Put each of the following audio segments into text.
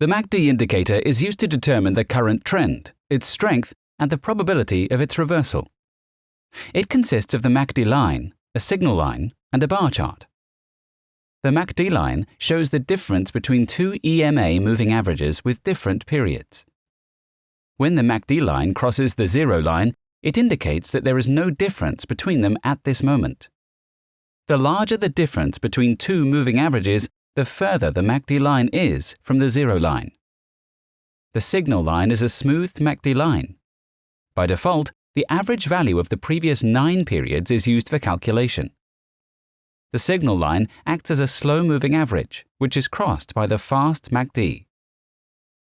The MACD indicator is used to determine the current trend, its strength, and the probability of its reversal. It consists of the MACD line, a signal line, and a bar chart. The MACD line shows the difference between two EMA moving averages with different periods. When the MACD line crosses the zero line, it indicates that there is no difference between them at this moment. The larger the difference between two moving averages, the further the MACD line is from the zero line. The signal line is a smooth MACD line. By default, the average value of the previous nine periods is used for calculation. The signal line acts as a slow-moving average, which is crossed by the fast MACD.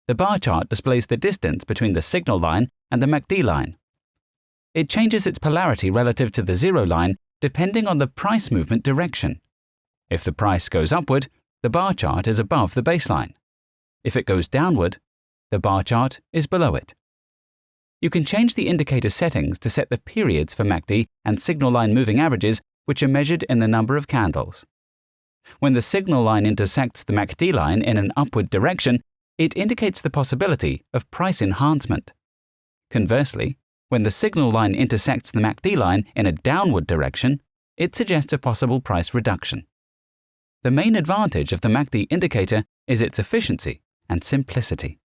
The bar chart displays the distance between the signal line and the MACD line. It changes its polarity relative to the zero line depending on the price movement direction. If the price goes upward, the bar chart is above the baseline. If it goes downward, the bar chart is below it. You can change the indicator settings to set the periods for MACD and signal line moving averages, which are measured in the number of candles. When the signal line intersects the MACD line in an upward direction, it indicates the possibility of price enhancement. Conversely, when the signal line intersects the MACD line in a downward direction, it suggests a possible price reduction. The main advantage of the MACD indicator is its efficiency and simplicity.